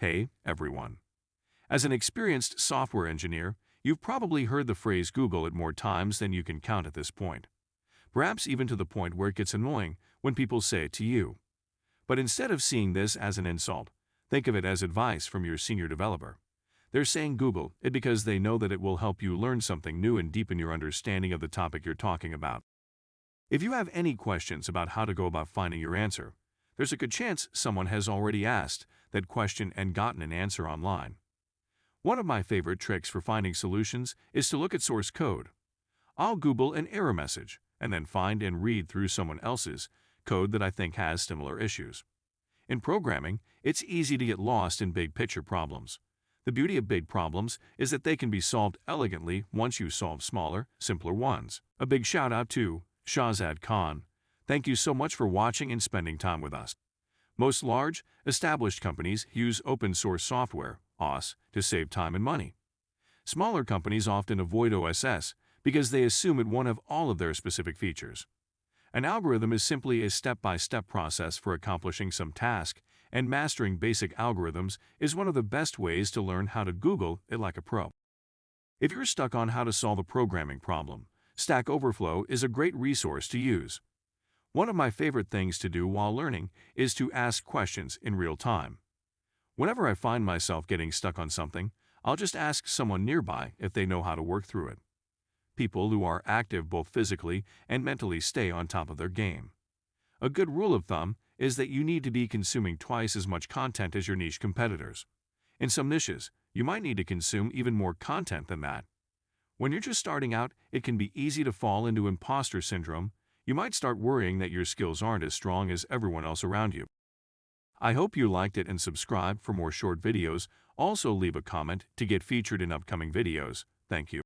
Hey, everyone. As an experienced software engineer, you've probably heard the phrase Google it more times than you can count at this point. Perhaps even to the point where it gets annoying when people say it to you. But instead of seeing this as an insult, think of it as advice from your senior developer. They're saying Google it because they know that it will help you learn something new and deepen your understanding of the topic you're talking about. If you have any questions about how to go about finding your answer, there's a good chance someone has already asked that question and gotten an answer online. One of my favorite tricks for finding solutions is to look at source code. I'll Google an error message and then find and read through someone else's code that I think has similar issues. In programming, it's easy to get lost in big picture problems. The beauty of big problems is that they can be solved elegantly once you solve smaller, simpler ones. A big shout out to Shahzad Khan. Thank you so much for watching and spending time with us. Most large, established companies use open source software, OS, to save time and money. Smaller companies often avoid OSS because they assume it won't have all of their specific features. An algorithm is simply a step-by-step -step process for accomplishing some task and mastering basic algorithms is one of the best ways to learn how to Google it like a pro. If you're stuck on how to solve a programming problem, Stack Overflow is a great resource to use. One of my favorite things to do while learning is to ask questions in real time. Whenever I find myself getting stuck on something, I'll just ask someone nearby if they know how to work through it. People who are active both physically and mentally stay on top of their game. A good rule of thumb is that you need to be consuming twice as much content as your niche competitors. In some niches, you might need to consume even more content than that. When you're just starting out, it can be easy to fall into imposter syndrome. You might start worrying that your skills aren't as strong as everyone else around you. I hope you liked it and subscribe for more short videos. Also leave a comment to get featured in upcoming videos. Thank you.